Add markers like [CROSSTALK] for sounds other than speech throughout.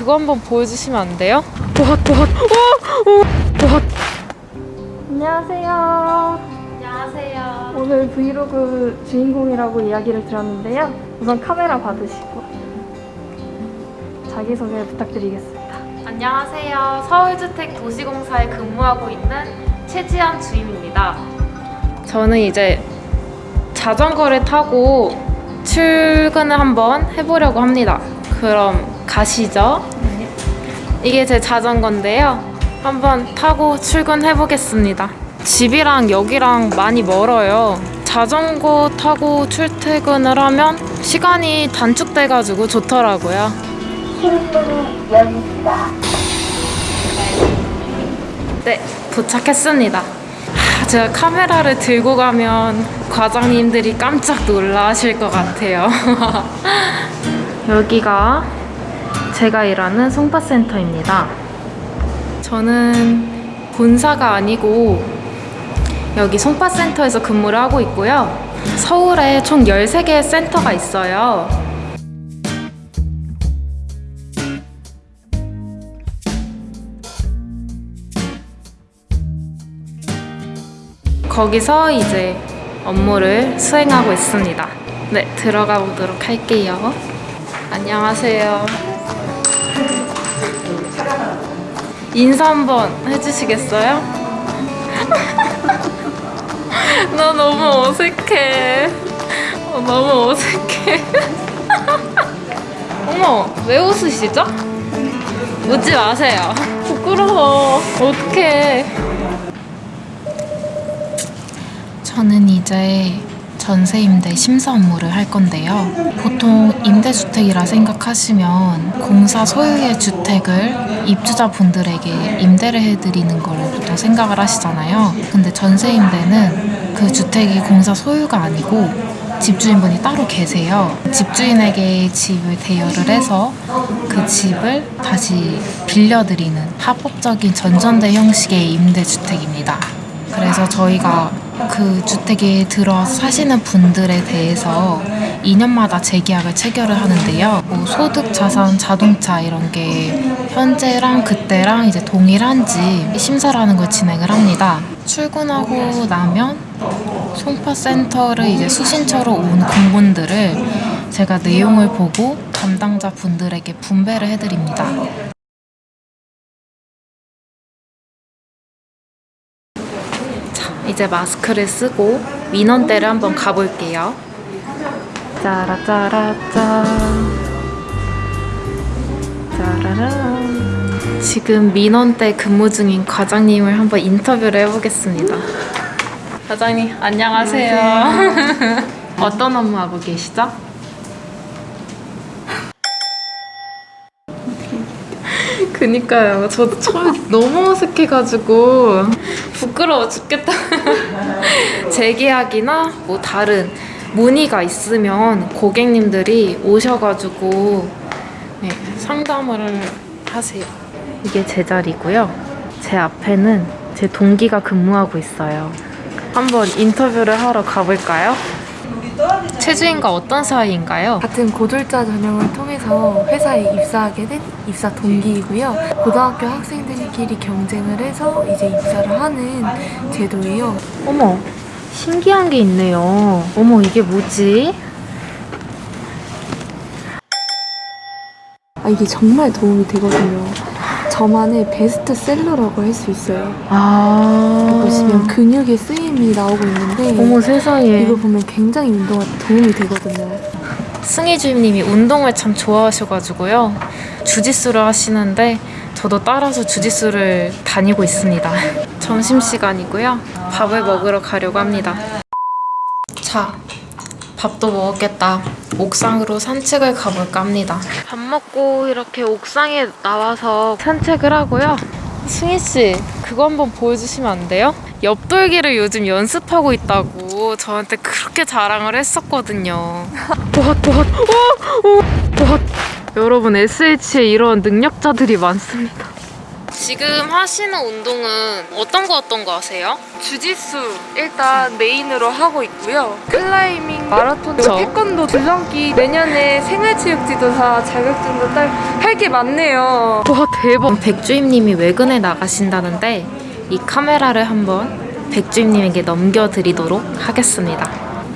그거 한번 보여주시면 안 돼요? 도핫 도핫 오! 오! 도핫 안녕하세요. 안녕하세요 오늘 브이로그 주인공이라고 이야기를 들었는데요. 우선 카메라 받으시고 자기소개 부탁드리겠습니다. 안녕하세요 서울주택 도시공사에 근무하고 있는 최지연 주임입니다 저는 이제 자전거를 타고 출근을 한번 해보려고 합니다 그럼 가시죠 이게 제 자전거인데요. 한번 타고 출근해 보겠습니다. 집이랑 여기랑 많이 멀어요. 자전거 타고 출퇴근을 하면 시간이 단축돼 가지고 좋더라고요. 네 도착했습니다. 하, 제가 카메라를 들고 가면 과장님들이 깜짝 놀라실 것 같아요. [LAUGHS] 여기가 제가 일하는 송파센터입니다 저는 본사가 아니고 여기 송파센터에서 근무를 하고 있고요. 서울에 총 13개의 센터가 있어요. 거기서 이제 업무를 수행하고 있습니다. 네, 들어가 보도록 할게요. 안녕하세요. 인사 한번 해주시겠어요? [LAUGHS] 나 너무 어색해. 어, 너무 어색해. [LAUGHS] 어머, 왜 웃으시죠? 웃지 마세요. 부끄러워. 어떡해. 저는 이제 전세 임대 심사 업무를 할 건데요. 보통 임대주택이라 생각하시면 공사 소유의 주택을 입주자분들에게 임대를 해드리는 걸 보통 생각을 하시잖아요. 근데 전세 임대는 그 주택이 공사 소유가 아니고 집주인분이 따로 계세요. 집주인에게 집을 대여를 해서 그 집을 다시 빌려드리는 합법적인 전전대 형식의 임대주택입니다. 그래서 저희가 그 주택에 들어 사시는 분들에 대해서 2년마다 재계약을 체결을 하는데요. 뭐 소득, 자산, 자동차 이런 게 현재랑 그때랑 이제 동일한지 심사를 하는 걸 진행을 합니다. 출근하고 나면 송파센터를 이제 수신처로 온 공문들을 제가 내용을 보고 담당자 분들에게 분배를 해드립니다. 이제 마스크를 쓰고 민원대를 한번 가볼게요. 짜라짜라짜. 짜라란. 지금 민원대 근무 중인 과장님을 한번 인터뷰를 해보겠습니다. 과장님, 안녕하세요. [LAUGHS] 어떤 업무 하고 계시죠? 그니까요. 저도 처음에 너무 어색해가지고 부끄러워 죽겠다. [LAUGHS] 재계약이나 뭐 다른 문의가 있으면 고객님들이 오셔가지고 네, 상담을 하세요. 이게 제 자리고요. 제 앞에는 제 동기가 근무하고 있어요. 한번 인터뷰를 하러 가볼까요? 최주인과 어떤 사이인가요? 같은 고졸자 전형을 통해서 회사에 입사하게 된 입사 동기이고요. 고등학교 학생들끼리 경쟁을 해서 이제 입사를 하는 제도예요. 어머, 신기한 게 있네요. 어머, 이게 뭐지? 아, 이게 정말 도움이 되거든요. 저만의 베스트셀러라고 할 수 있어요. 아. 보시면 근육의 쓰임이 나오고 있는데 어머 세상에. 이거 보면 굉장히 운동에 도움이 되거든요. 승희 주임님이 운동을 참 좋아하셔가지고요. 주짓수를 하시는데 저도 따라서 주짓수를 다니고 있습니다. [LAUGHS] 점심시간이고요. 밥을 먹으러 가려고 합니다. 자, 밥도 먹었겠다. 옥상으로 산책을 가볼까 합니다. 밥 먹고 이렇게 옥상에 나와서 산책을 하고요. 승희 씨, 그거 한번 보여주시면 안 돼요? 옆돌기를 요즘 연습하고 있다고 저한테 그렇게 자랑을 했었거든요. 도핫 도핫 오! 오! 도핫 여러분 SH에 이런 능력자들이 많습니다. 지금 하시는 운동은 어떤 거 어떤 거 하세요? 주짓수 일단 메인으로 하고 있고요. 클라이밍, 마라톤, 저. 태권도, 줄넘기 내년에 생활체육지도사 자격증도 딸할 게 많네요. 와 대박 백주임님이 외근에 나가신다는데 이 카메라를 한번 백주임님에게 넘겨드리도록 하겠습니다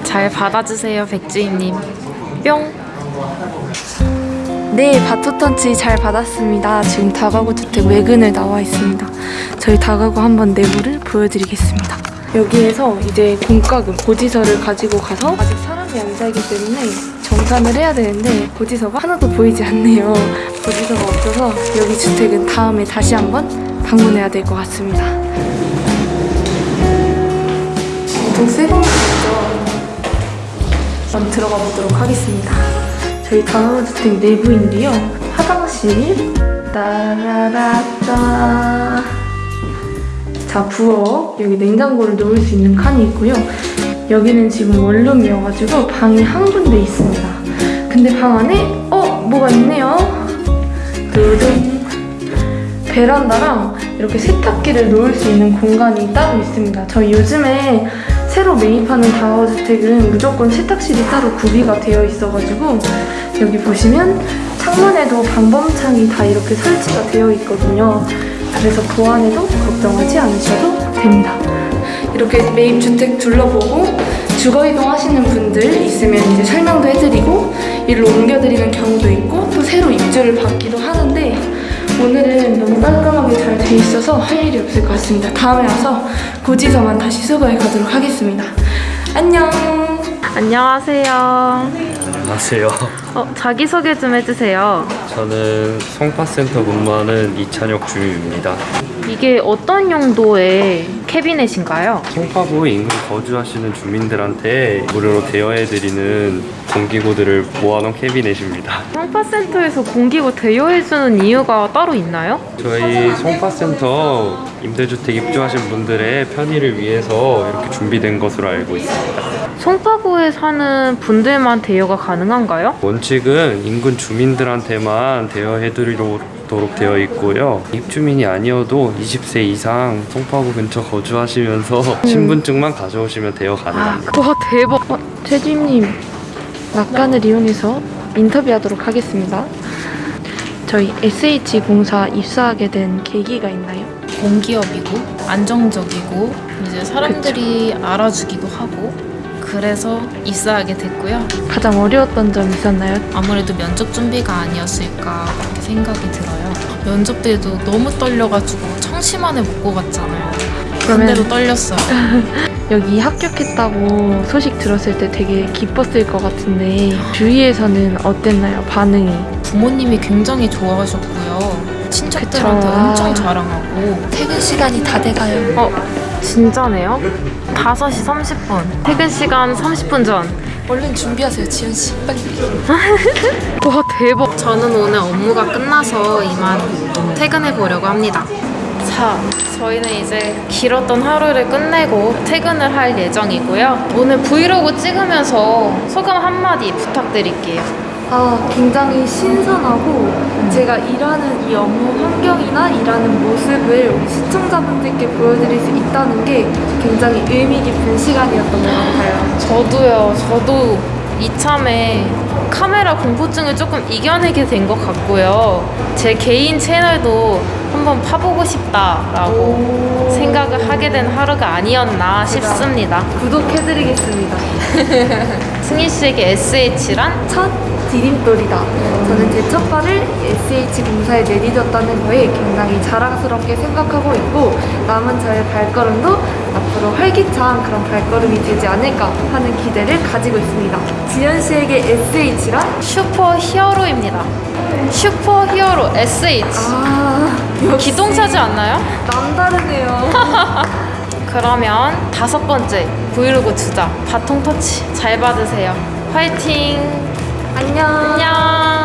잘 받아주세요 백주임님 뿅 네, 바토턴치 잘 받았습니다. 지금 다가구 주택 외근을 나와 있습니다. 저희 다가구 한번 내부를 보여드리겠습니다. 여기에서 이제 공과금, 고지서를 가지고 가서 아직 사람이 안 살기 때문에 정산을 해야 되는데 고지서가 하나도 보이지 않네요. 고지서가 없어서 여기 주택은 다음에 다시 한번 방문해야 될 것 같습니다. 엄청 새 건물이죠. 한번 들어가 보도록 하겠습니다. 저희 다가구주택 내부인데요. 화장실 따라라따 자 부엌 여기 냉장고를 놓을 수 있는 칸이 있고요. 여기는 지금 원룸이어가지고 방이 한 군데 있습니다. 근데 방 안에 어 뭐가 있네요. 두둥 베란다랑 이렇게 세탁기를 놓을 수 있는 공간이 따로 있습니다. 저희 요즘에 새로 매입하는 다워주택은 무조건 세탁실이 따로 구비가 되어 있어가지고 여기 보시면 창문에도 방범창이 다 이렇게 설치가 되어 있거든요. 그래서 그 안에도 걱정하지 않으셔도 됩니다. 이렇게 매입 주택 둘러보고 주거 이동 하시는 분들 있으면 이제 설명도 해드리고 일로 옮겨드리는 경우도 있고 또 새로 입주를 받기도 하는데 오늘은 너무 깔끔하게 잘 돼 있어서 할 일이 없을 것 같습니다. 다음에 와서 고지서만 다시 수거해 가도록 하겠습니다. 안녕. 안녕하세요 안녕하세요. 어, 자기소개 좀 해주세요 저는 송파센터 근무하는 이찬혁 주임입니다. 이게 어떤 용도의 캐비넷인가요? 송파구 인근 거주하시는 주민들한테 무료로 대여해드리는 공기구들을 모아놓은 캐비넷입니다. 성파센터에서 공기구 대여해주는 이유가 따로 있나요? 저희 송파센터 임대주택 입주하신 분들의 편의를 위해서 이렇게 준비된 것으로 알고 있습니다. 송파구에 사는 분들만 대여가 가능한가요? 원칙은 인근 주민들한테만 대여해드리도록 되어 있고요. 입주민이 아니어도 20세 이상 송파구 근처 거주하시면서 신분증만 가져오시면 대여 가능합니다. 와 대박 어, 최주임님 낙관을 이용해서 인터뷰하도록 하겠습니다. 저희 SH공사 입사하게 된 계기가 있나요? 공기업이고 안정적이고 이제 사람들이 알아주기도 하고 그래서 입사하게 됐고요. 가장 어려웠던 점 있었나요? 아무래도 면접 준비가 아니었을까 생각이 들어요. 면접 때도 너무 떨려가지고 청심환을 먹고 갔잖아요. 그러면- 근데도 떨렸어요. [LAUGHS] 여기 합격했다고 소식 들었을 때 되게 기뻤을 것 같은데 주위에서는 어땠나요? 반응이? 부모님이 굉장히 좋아하셨고요. 친척들한테 그쵸. 엄청 자랑하고 퇴근 시간이 다 돼가요. 어 진짜네요? 5시 30분 퇴근 시간 30분 전 얼른 준비하세요, 지현 씨. 빨리. [LAUGHS] 와 대박 저는 오늘 업무가 끝나서 이만 퇴근해 보려고 합니다 자 저희는 이제 길었던 하루를 끝내고 퇴근을 할 예정이고요 오늘 브이로그 찍으면서 소감 한마디 부탁드릴게요 아, 굉장히 신선하고 제가 일하는 이 업무 환경이나 일하는 모습을 우리 시청자분들께 보여드릴 수 있다는 게 굉장히 의미 깊은 시간이었던 것 같아요. 저도요 저도 이참에 카메라 공포증을 조금 이겨내게 된 것 같고요 제 개인 채널도 한번 파보고 싶다라고 생각을 하게 된 하루가 아니었나 싶습니다 구독해드리겠습니다. [LAUGHS] 승희 씨에게 SH란? 첫 디딤돌이다. 저는 제 첫 발을 SH공사에 내딛었다는 거에 굉장히 자랑스럽게 생각하고 있고 남은 저의 발걸음도 앞으로 활기찬 그런 발걸음이 되지 않을까 하는 기대를 가지고 있습니다. 지현 씨에게 SH란? super hero입니다. super hero SH. 아, 기똥차지 않나요? 남다르네요. [LAUGHS] 그러면 다섯 번째 브이로그 주자 바통 터치 잘 받으세요. 화이팅. 안녕. 안녕.